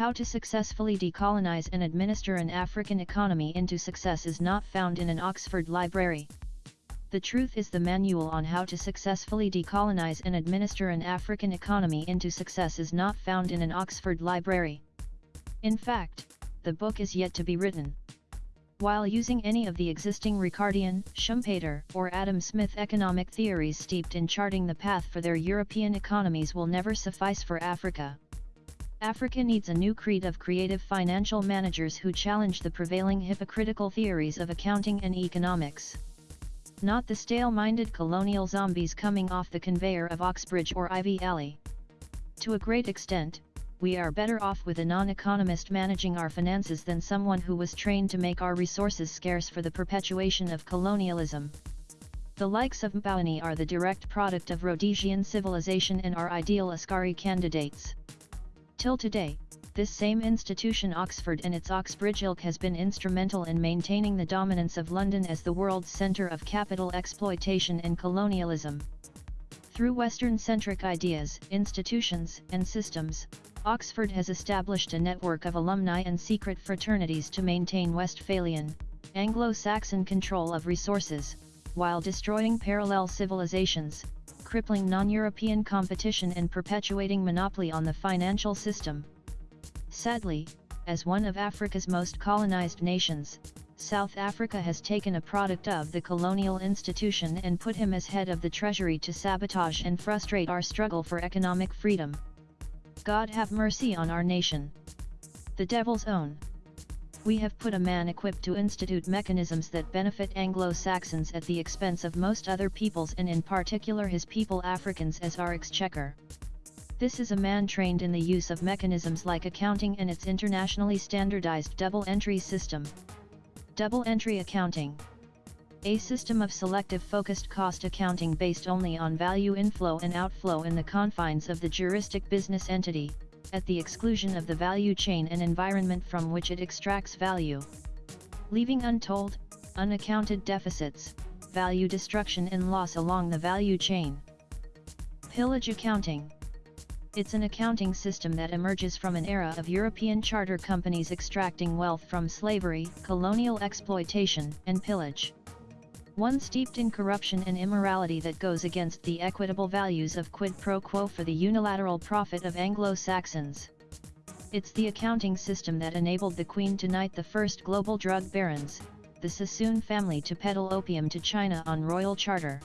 How to successfully decolonize and administer an African economy into success is not found in an Oxford library. The truth is the manual on how to successfully decolonize and administer an African economy into success is not found in an Oxford library. In fact, the book is yet to be written. While using any of the existing Ricardian, Schumpeter, or Adam Smith economic theories steeped in charting the path for their European economies will never suffice for Africa. Africa needs a new creed of creative financial managers who challenge the prevailing hypocritical theories of accounting and economics. Not the stale-minded colonial zombies coming off the conveyor of Oxbridge or Ivy Alley. To a great extent, we are better off with a non-economist managing our finances than someone who was trained to make our resources scarce for the perpetuation of colonialism. The likes of Mboweni are the direct product of Rhodesian civilization and are ideal askari candidates. Till today, this same institution Oxford and its Oxbridge ilk has been instrumental in maintaining the dominance of London as the world's centre of capital exploitation and colonialism. Through Western-centric ideas, institutions, and systems, Oxford has established a network of alumni and secret fraternities to maintain Westphalian, Anglo-Saxon control of resources, while destroying parallel civilizations, crippling non-European competition and perpetuating monopoly on the financial system. Sadly, as one of Africa's most colonized nations, South Africa has taken a product of the colonial institution and put him as head of the treasury to sabotage and frustrate our struggle for economic freedom. God have mercy on our nation. The devil's own. We have put a man equipped to institute mechanisms that benefit Anglo-Saxons at the expense of most other peoples and in particular his people Africans as our exchequer. This is a man trained in the use of mechanisms like accounting and its internationally standardized double entry system. Double entry accounting. A system of selective focused cost accounting based only on value inflow and outflow in the confines of the juristic business entity, at the exclusion of the value chain and environment from which it extracts value. Leaving untold, unaccounted deficits, value destruction and loss along the value chain. Pillage accounting. It's an accounting system that emerges from an era of European charter companies extracting wealth from slavery, colonial exploitation, and pillage one steeped in corruption and immorality that goes against the equitable values of quid pro quo for the unilateral profit of Anglo-Saxons. It's the accounting system that enabled the Queen to knight the first global drug barons, the Sassoon family to peddle opium to China on royal charter.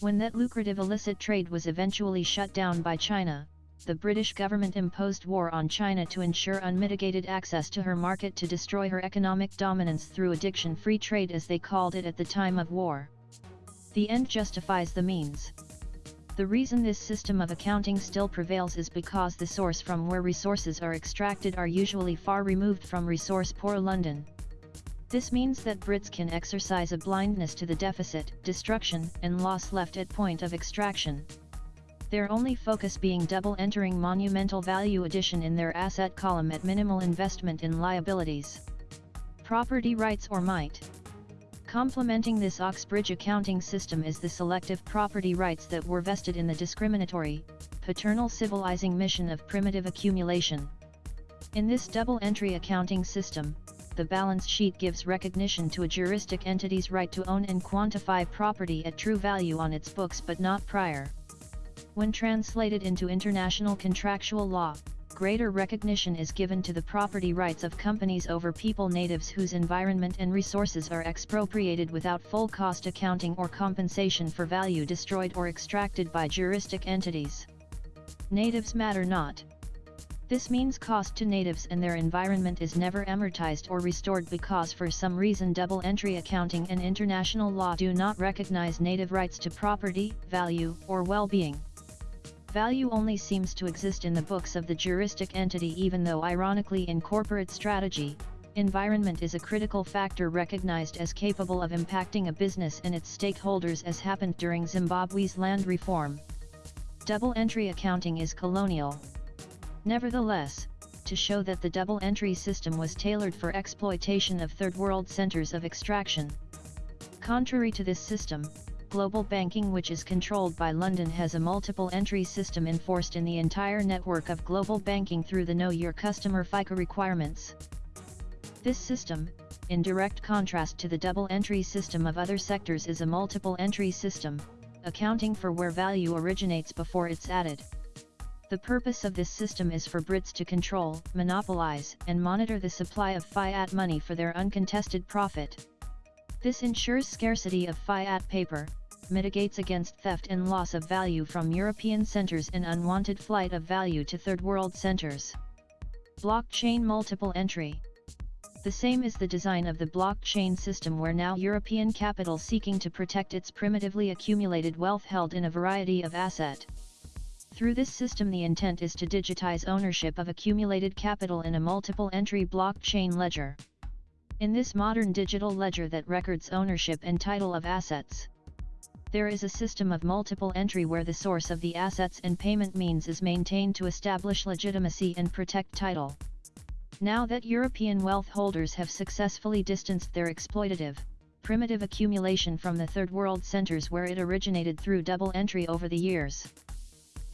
When that lucrative illicit trade was eventually shut down by China, the British government imposed war on China to ensure unmitigated access to her market to destroy her economic dominance through addiction-free trade as they called it at the time of war. The end justifies the means. The reason this system of accounting still prevails is because the source from where resources are extracted are usually far removed from resource-poor London. This means that Brits can exercise a blindness to the deficit, destruction, and loss left at point of extraction their only focus being double entering monumental value addition in their asset column at minimal investment in liabilities. Property rights or might. Complementing this Oxbridge accounting system is the selective property rights that were vested in the discriminatory, paternal civilizing mission of primitive accumulation. In this double entry accounting system, the balance sheet gives recognition to a juristic entity's right to own and quantify property at true value on its books but not prior. When translated into international contractual law, greater recognition is given to the property rights of companies over people natives whose environment and resources are expropriated without full cost accounting or compensation for value destroyed or extracted by juristic entities. Natives matter not. This means cost to natives and their environment is never amortized or restored because for some reason double entry accounting and international law do not recognize native rights to property, value, or well-being. Value only seems to exist in the books of the juristic entity even though ironically in corporate strategy, environment is a critical factor recognized as capable of impacting a business and its stakeholders as happened during Zimbabwe's land reform. Double entry accounting is colonial. Nevertheless, to show that the double entry system was tailored for exploitation of third world centers of extraction. Contrary to this system, global banking which is controlled by London has a multiple entry system enforced in the entire network of global banking through the Know Your Customer FICA requirements. This system, in direct contrast to the double entry system of other sectors is a multiple entry system, accounting for where value originates before it's added. The purpose of this system is for Brits to control, monopolize, and monitor the supply of fiat money for their uncontested profit. This ensures scarcity of fiat paper, mitigates against theft and loss of value from European centers and unwanted flight of value to third world centers. Blockchain Multiple Entry The same is the design of the blockchain system where now European capital seeking to protect its primitively accumulated wealth held in a variety of asset. Through this system the intent is to digitize ownership of accumulated capital in a multiple entry blockchain ledger. In this modern digital ledger that records ownership and title of assets, there is a system of multiple entry where the source of the assets and payment means is maintained to establish legitimacy and protect title. Now that European wealth holders have successfully distanced their exploitative, primitive accumulation from the third world centers where it originated through double entry over the years.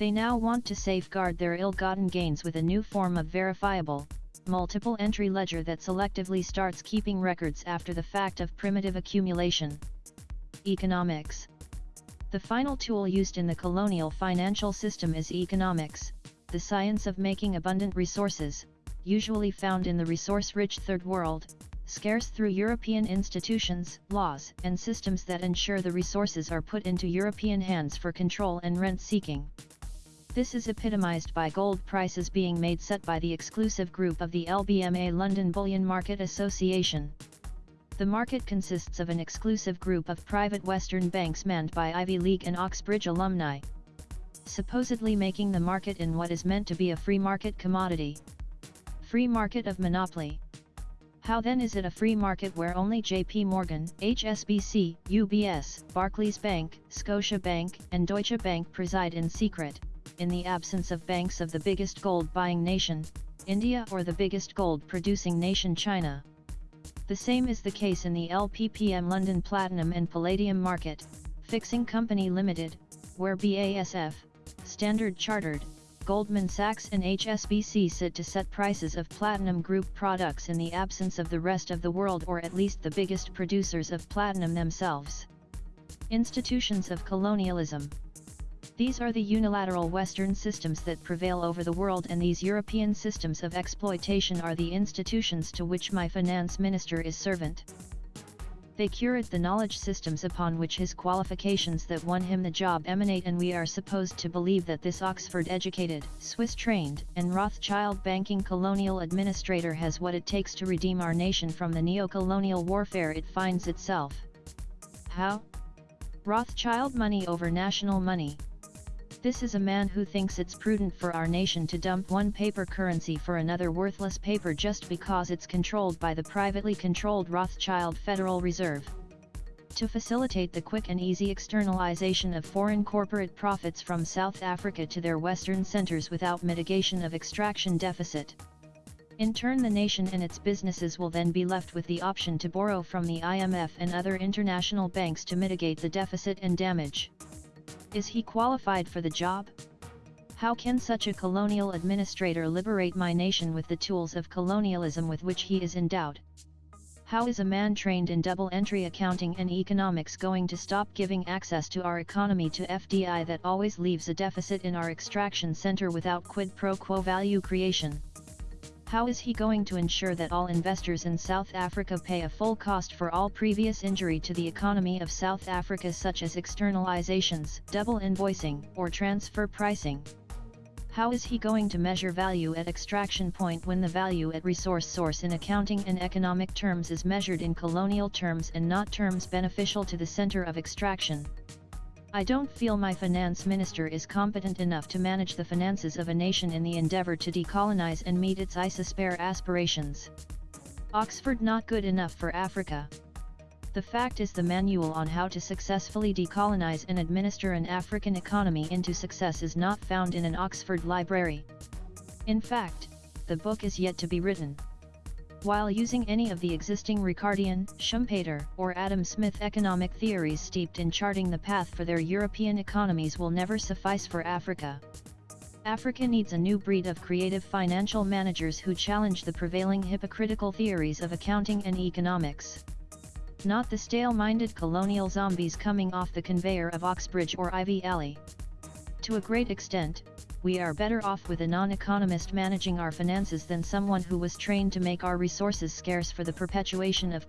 They now want to safeguard their ill-gotten gains with a new form of verifiable, multiple entry ledger that selectively starts keeping records after the fact of primitive accumulation. Economics The final tool used in the colonial financial system is economics, the science of making abundant resources, usually found in the resource-rich Third World, scarce through European institutions, laws, and systems that ensure the resources are put into European hands for control and rent-seeking. This is epitomized by gold prices being made set by the exclusive group of the LBMA London Bullion Market Association. The market consists of an exclusive group of private Western banks manned by Ivy League and Oxbridge alumni, supposedly making the market in what is meant to be a free market commodity. Free market of monopoly. How then is it a free market where only JP Morgan, HSBC, UBS, Barclays Bank, Scotia Bank, and Deutsche Bank preside in secret? In the absence of banks of the biggest gold-buying nation, India or the biggest gold-producing nation China. The same is the case in the LPPM London Platinum and Palladium Market, Fixing Company Limited, where BASF, Standard Chartered, Goldman Sachs and HSBC sit to set prices of platinum group products in the absence of the rest of the world or at least the biggest producers of platinum themselves. Institutions of Colonialism these are the unilateral Western systems that prevail over the world and these European systems of exploitation are the institutions to which my finance minister is servant. They curate the knowledge systems upon which his qualifications that won him the job emanate and we are supposed to believe that this Oxford-educated, Swiss-trained, and Rothschild banking colonial administrator has what it takes to redeem our nation from the neo-colonial warfare it finds itself. How? Rothschild money over national money. This is a man who thinks it's prudent for our nation to dump one paper currency for another worthless paper just because it's controlled by the privately controlled Rothschild Federal Reserve. To facilitate the quick and easy externalization of foreign corporate profits from South Africa to their western centers without mitigation of extraction deficit. In turn the nation and its businesses will then be left with the option to borrow from the IMF and other international banks to mitigate the deficit and damage. Is he qualified for the job? How can such a colonial administrator liberate my nation with the tools of colonialism with which he is endowed? How is a man trained in double entry accounting and economics going to stop giving access to our economy to FDI that always leaves a deficit in our extraction center without quid pro quo value creation? How is he going to ensure that all investors in South Africa pay a full cost for all previous injury to the economy of South Africa such as externalizations, double invoicing, or transfer pricing? How is he going to measure value at extraction point when the value at resource source in accounting and economic terms is measured in colonial terms and not terms beneficial to the center of extraction? I don't feel my finance minister is competent enough to manage the finances of a nation in the endeavor to decolonize and meet its ISIS-spare aspirations. Oxford not good enough for Africa. The fact is the manual on how to successfully decolonize and administer an African economy into success is not found in an Oxford library. In fact, the book is yet to be written. While using any of the existing Ricardian, Schumpeter, or Adam Smith economic theories steeped in charting the path for their European economies will never suffice for Africa. Africa needs a new breed of creative financial managers who challenge the prevailing hypocritical theories of accounting and economics. Not the stale-minded colonial zombies coming off the conveyor of Oxbridge or Ivy Alley. To a great extent, we are better off with a non-economist managing our finances than someone who was trained to make our resources scarce for the perpetuation of.